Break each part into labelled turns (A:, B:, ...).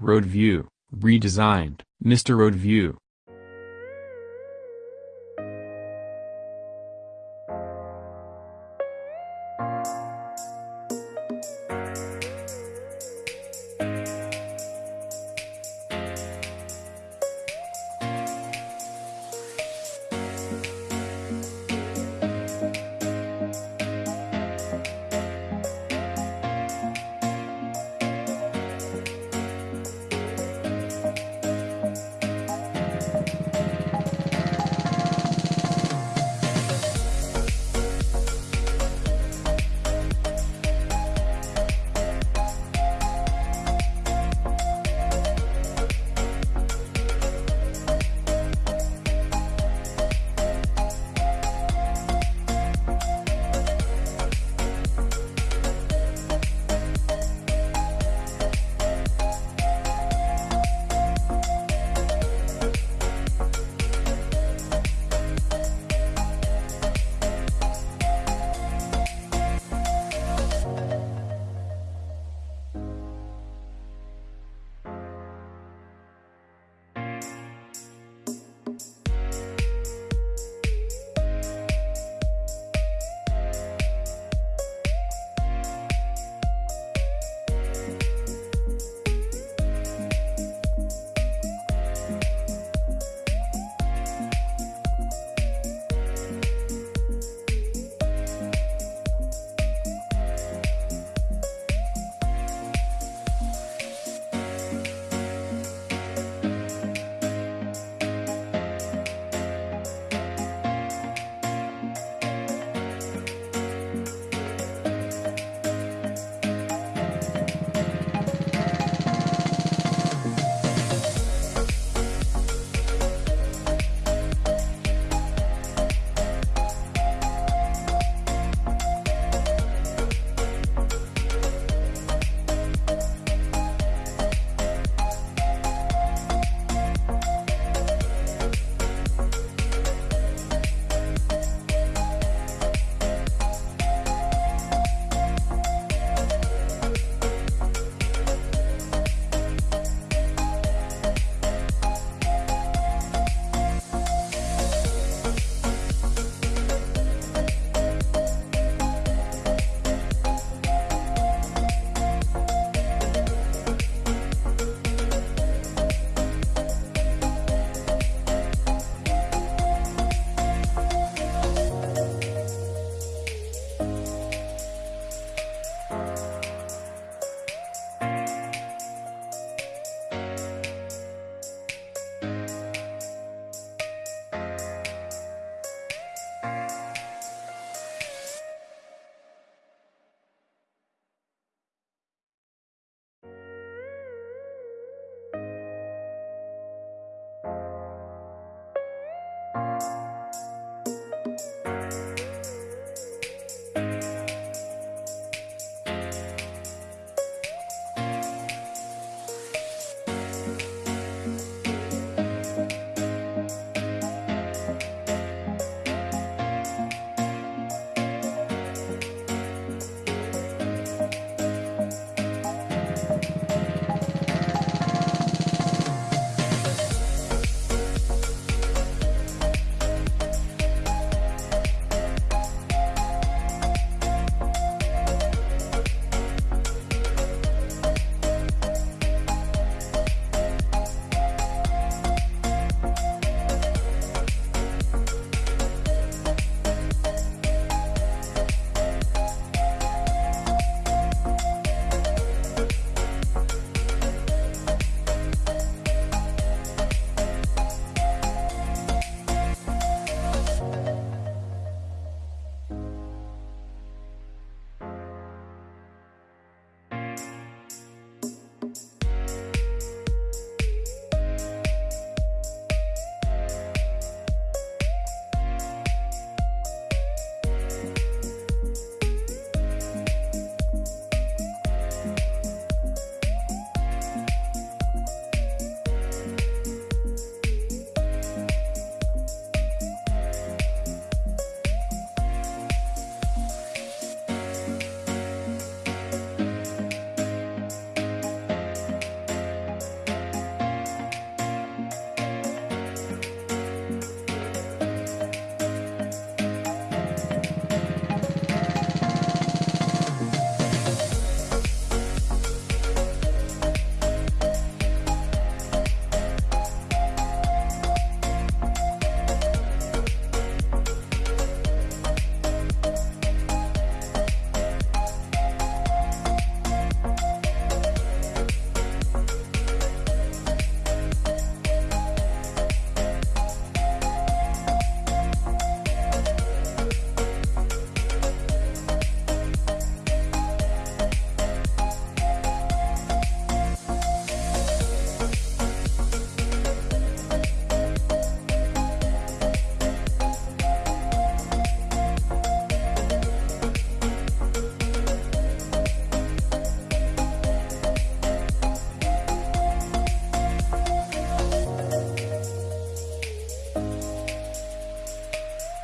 A: Roadview, redesigned, Mr. Roadview,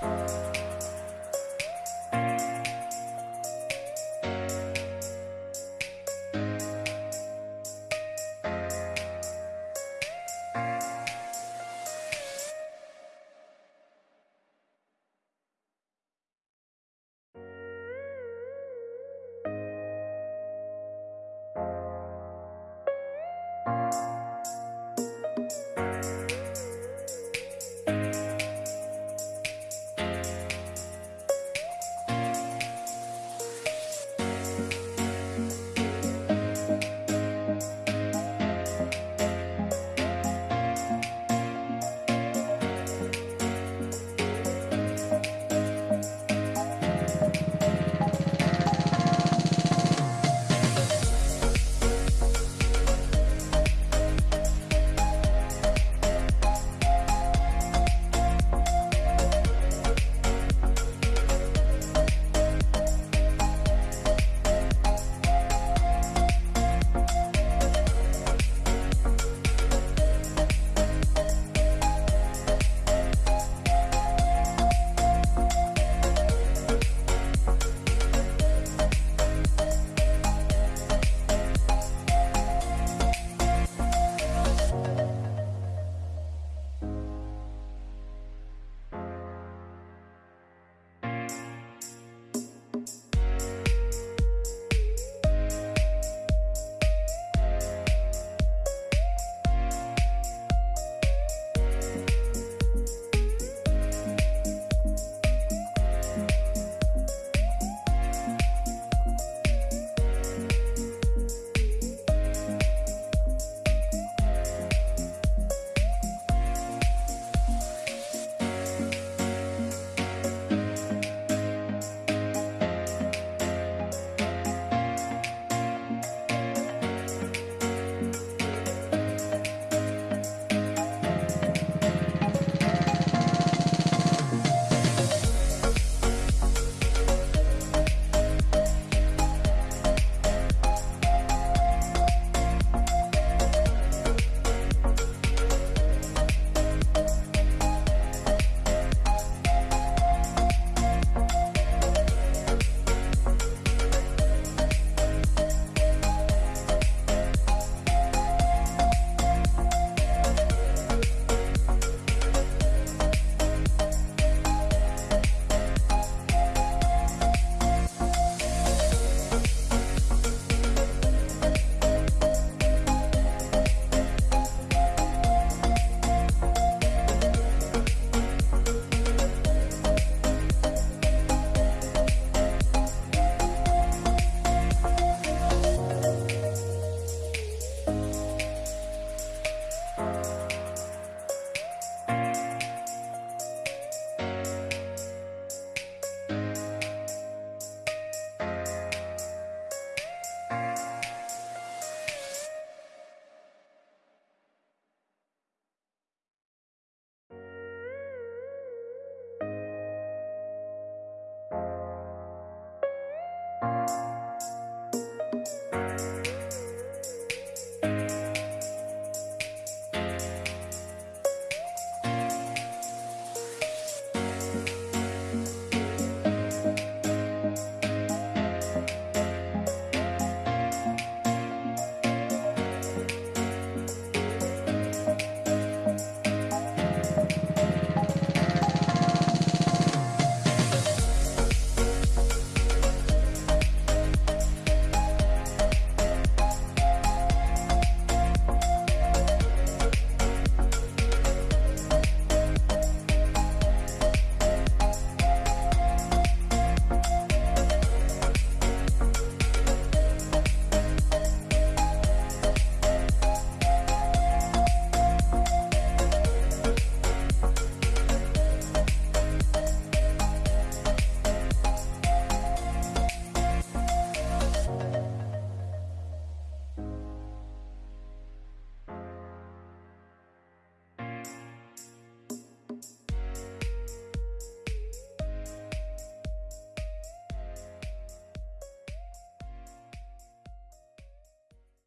A: Bye.